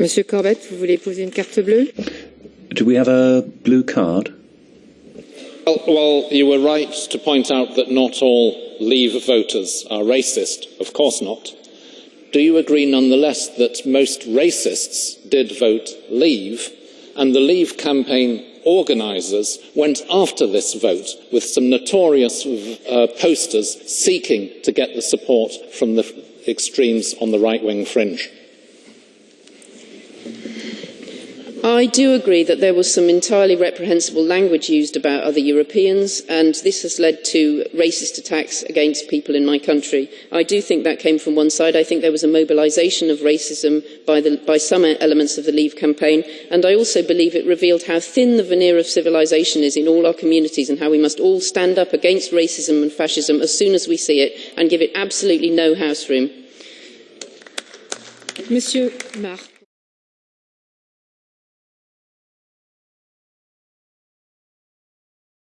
Monsieur Corbett, vous voulez poser une carte bleue Do we have a blue card? Well, well, you were right to point out that not all Leave voters are racist. Of course not. Do you agree nonetheless that most racists did vote Leave and the Leave campaign organisers went after this vote with some notorious uh, posters seeking to get the support from the extremes on the right wing fringe? I do agree that there was some entirely reprehensible language used about other Europeans, and this has led to racist attacks against people in my country. I do think that came from one side. I think there was a mobilisation of racism by, the, by some elements of the Leave campaign, and I also believe it revealed how thin the veneer of civilisation is in all our communities and how we must all stand up against racism and fascism as soon as we see it and give it absolutely no house room. Monsieur Marc.